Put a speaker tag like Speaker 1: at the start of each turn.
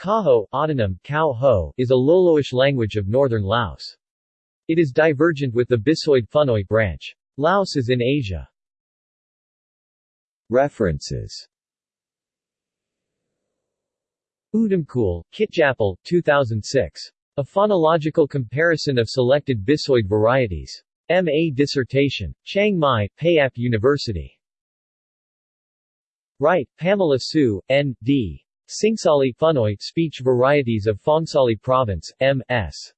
Speaker 1: Kaho autonym, Ho, is a Loloish language of northern Laos. It is divergent with the Bisoid Phunoi branch. Laos is in Asia. References Udumkul, Kitjapal, 2006. A phonological comparison of selected Bisoid varieties. M.A. dissertation. Chiang Mai, Payap University. Wright, Pamela Sue, N.D. Singsali Phunoi Speech Varieties of Phongsali Province, M.S.